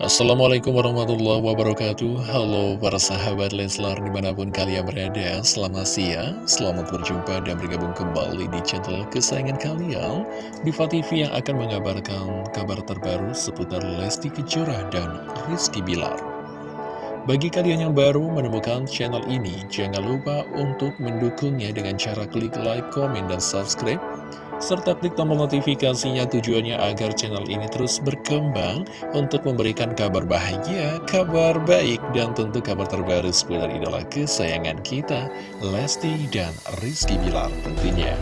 Assalamualaikum warahmatullahi wabarakatuh. Halo para sahabat Leslar di mana pun kalian berada. Selamat siang, selamat berjumpa dan bergabung kembali di channel kesayangan kalian. Diva TV yang akan mengabarkan kabar terbaru seputar Lesti Kejora dan Rizky Bilar. Bagi kalian yang baru menemukan channel ini Jangan lupa untuk mendukungnya dengan cara klik like, komen, dan subscribe serta klik tombol notifikasinya tujuannya agar channel ini terus berkembang untuk memberikan kabar bahagia, kabar baik, dan tentu kabar terbaru seputar idola kesayangan kita, Lesti dan Rizky Bilar tentunya.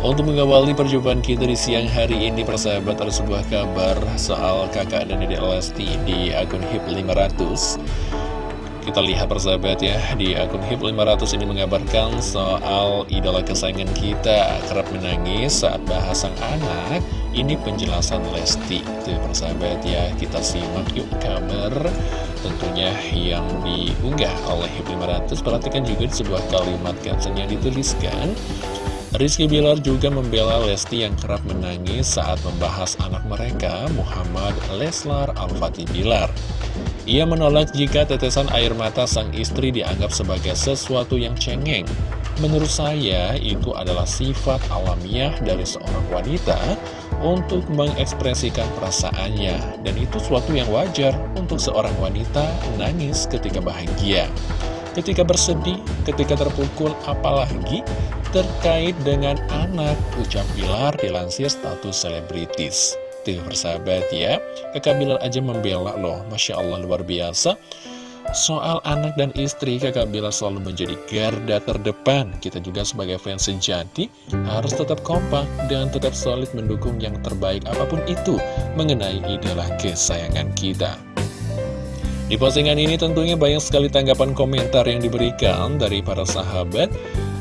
Untuk mengawali perjumpaan kita di siang hari ini, persahabat ada sebuah kabar soal kakak dan dedek Lesti di akun HIP 500. Kita lihat persahabat ya, di akun HIP 500 ini mengabarkan soal idola kesayangan kita kerap menangis saat bahas sang anak. Ini penjelasan Lesti, tuh persahabat ya, kita simak yuk kabar tentunya yang diunggah oleh HIP 500. Perhatikan juga di sebuah kalimat caption yang dituliskan. Rizky Bilar juga membela Lesti yang kerap menangis saat membahas anak mereka, Muhammad Leslar Al-Fatih Bilar. Ia menolak jika tetesan air mata sang istri dianggap sebagai sesuatu yang cengeng. Menurut saya, itu adalah sifat alamiah dari seorang wanita untuk mengekspresikan perasaannya. Dan itu suatu yang wajar untuk seorang wanita nangis ketika bahagia. Ketika bersedih, ketika terpukul, apalagi terkait dengan anak, ucap Bilar dilansir status selebritis. Tuh persahabat ya. Kakak Bilar aja membela loh. Masya Allah luar biasa. Soal anak dan istri kakak Bilar selalu menjadi garda terdepan. Kita juga sebagai fans sejati Harus tetap kompak dan tetap solid mendukung yang terbaik apa pun itu Mengenai idola kesayangan kita. Di postingan ini tentunya banyak sekali tanggapan komentar yang diberikan dari para sahabat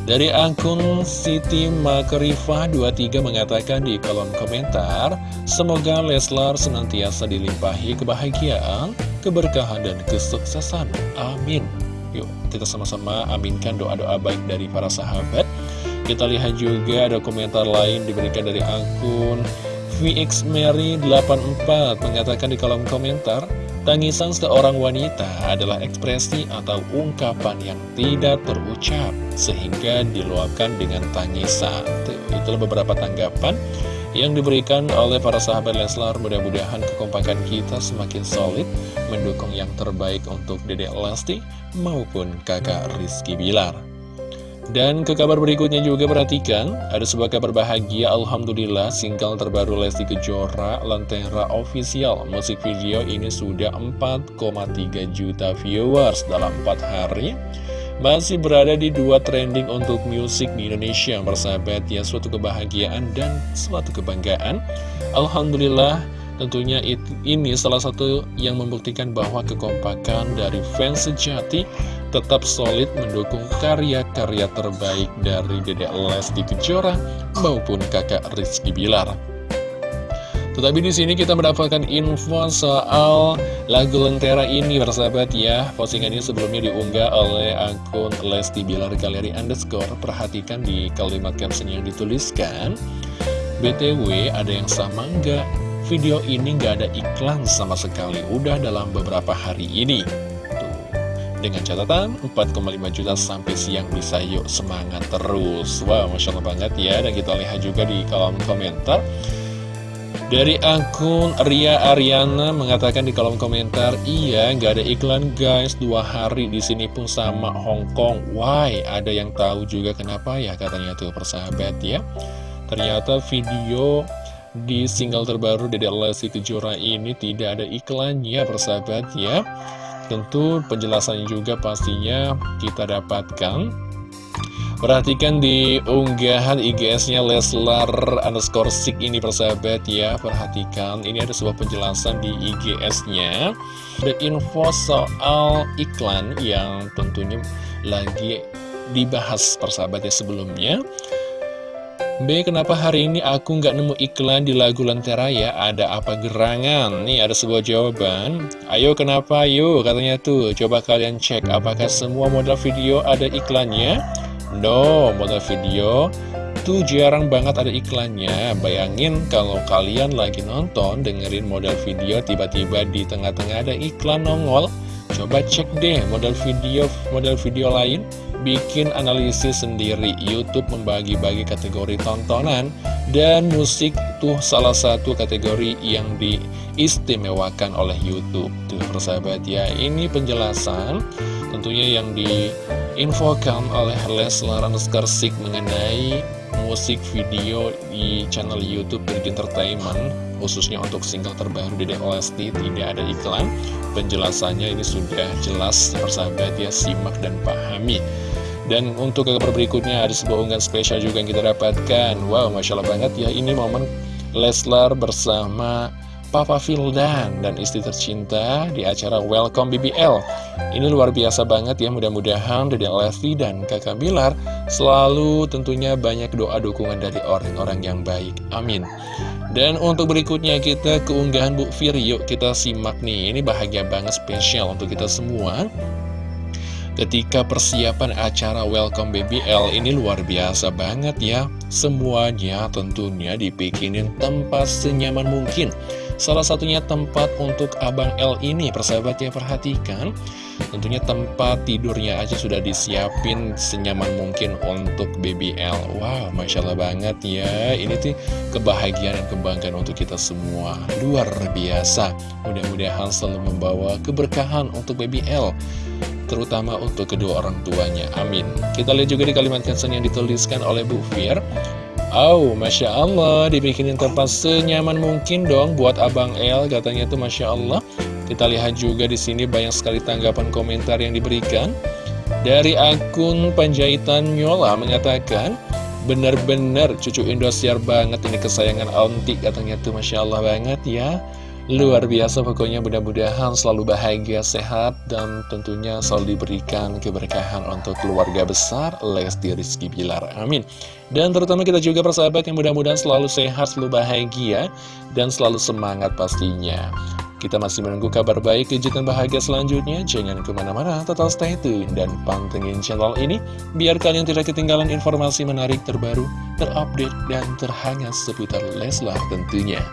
dari akun Siti Makrifa 23 mengatakan di kolom komentar, semoga Leslar senantiasa dilimpahi kebahagiaan, keberkahan, dan kesuksesan. Amin. Yuk, kita sama-sama aminkan doa-doa baik dari para sahabat. Kita lihat juga ada komentar lain diberikan dari akun VXMary84 mengatakan di kolom komentar, Tangisan seorang wanita adalah ekspresi atau ungkapan yang tidak terucap sehingga diluapkan dengan tangisan. Itulah beberapa tanggapan yang diberikan oleh para sahabat Leslar. Mudah-mudahan kekompakan kita semakin solid mendukung yang terbaik untuk Dedek Lesti maupun kakak Rizky Bilar. Dan ke kabar berikutnya juga perhatikan, ada sebuah kabar bahagia, Alhamdulillah, single terbaru Lesti Kejora, Lentera Official. Musik video ini sudah 4,3 juta viewers dalam 4 hari. Masih berada di dua trending untuk musik di Indonesia, bersahabat ya, suatu kebahagiaan dan suatu kebanggaan. Alhamdulillah, tentunya ini salah satu yang membuktikan bahwa kekompakan dari fans sejati tetap solid mendukung karya-karya terbaik dari Dedek Lesti Kejora maupun kakak Rizky Bilar. Tetapi di sini kita mendapatkan info soal lagu Lentera ini bersahabat ya. Postingan ini sebelumnya diunggah oleh akun Lesti Bilar Galeri Underscore. Perhatikan di kalimat caption yang dituliskan. BTW ada yang sama nggak? Video ini nggak ada iklan sama sekali. Udah dalam beberapa hari ini. Dengan catatan 4,5 juta sampai siang bisa yuk semangat terus Wow Masya Allah banget ya Dan kita lihat juga di kolom komentar dari akun Ria Ariana mengatakan di kolom komentar, iya nggak ada iklan guys, dua hari di sini pun sama Hong Kong. Why? Ada yang tahu juga kenapa ya katanya tuh persahabat ya. Ternyata video di single terbaru Dede Lesti Kejora ini tidak ada iklannya persahabat ya. Tentu penjelasannya juga pastinya kita dapatkan. Perhatikan di unggahan IGS-nya Leslar underscore sik ini persahabat ya. Perhatikan ini ada sebuah penjelasan di IGS-nya Ada info soal iklan yang tentunya lagi dibahas persahabat ya sebelumnya B. Kenapa hari ini aku nggak nemu iklan di lagu Lentera ya? Ada apa gerangan? Nih ada sebuah jawaban. Ayo kenapa? Yuk katanya tuh. Coba kalian cek apakah semua model video ada iklannya? No, model video itu jarang banget ada iklannya Bayangin kalau kalian lagi nonton dengerin model video tiba-tiba di tengah-tengah ada iklan nongol Coba cek deh model video model video lain bikin analisis sendiri. YouTube membagi-bagi kategori tontonan dan musik tuh salah satu kategori yang diistimewakan oleh YouTube. Tuh persahabat ya ini penjelasan tentunya yang diinfokan oleh Leslar Skarsik mengenai musik video di channel YouTube Virgin Entertainment khususnya untuk single terbaru di Lesti tidak ada iklan. Penjelasannya ini sudah jelas persahabat ya simak dan pahami. Dan untuk kabar berikutnya ada sebuah unggahan spesial juga yang kita dapatkan. Wow, Masya Allah banget ya Ini momen Leslar bersama Papa Vildan dan istri tercinta di acara Welcome BBL Ini luar biasa banget ya Mudah-mudahan Dede Lesti dan kakak Bilar Selalu tentunya banyak doa dukungan dari orang-orang yang baik. Amin. Dan untuk berikutnya kita keunggahan Bu Fir. Yuk kita simak nih. Ini bahagia banget spesial untuk kita semua. Ketika persiapan acara Welcome BBL ini luar biasa banget ya. Semuanya tentunya dibikinin tempat senyaman mungkin Salah satunya tempat untuk Abang L ini persahabat ya perhatikan Tentunya tempat tidurnya aja sudah disiapin senyaman mungkin untuk BBL Wow Masya Allah banget ya Ini tuh kebahagiaan dan kebanggaan untuk kita semua Luar biasa Mudah-mudahan selalu membawa keberkahan untuk BBL terutama untuk kedua orang tuanya. Amin. Kita lihat juga di kalimat caption yang dituliskan oleh Bu Fir. Oh, Masya Allah, dibikinin tempat senyaman mungkin dong buat Abang El, katanya itu Masya Allah. Kita lihat juga di sini banyak sekali tanggapan komentar yang diberikan. Dari akun Panjaitan Nyola mengatakan, Bener-bener cucu Indosiar banget ini kesayangan Auntie katanya tuh Masya Allah banget ya Luar biasa pokoknya mudah-mudahan selalu bahagia, sehat, dan tentunya selalu diberikan keberkahan untuk keluarga besar Lesti Rizky Bilar. Amin. Dan terutama kita juga persahabat yang mudah-mudahan selalu sehat, selalu bahagia, dan selalu semangat pastinya. Kita masih menunggu kabar baik, kejutan bahagia selanjutnya. Jangan ke mana-mana, tetap stay tune dan pantengin channel ini. Biar kalian tidak ketinggalan informasi menarik terbaru, terupdate, dan terhangat seputar Leslar tentunya.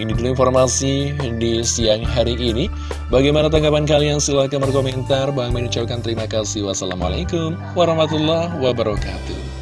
Ini dulu informasi di siang hari ini. Bagaimana tanggapan kalian? Silahkan berkomentar. Bang mengucapkan terima kasih. Wassalamualaikum warahmatullahi wabarakatuh.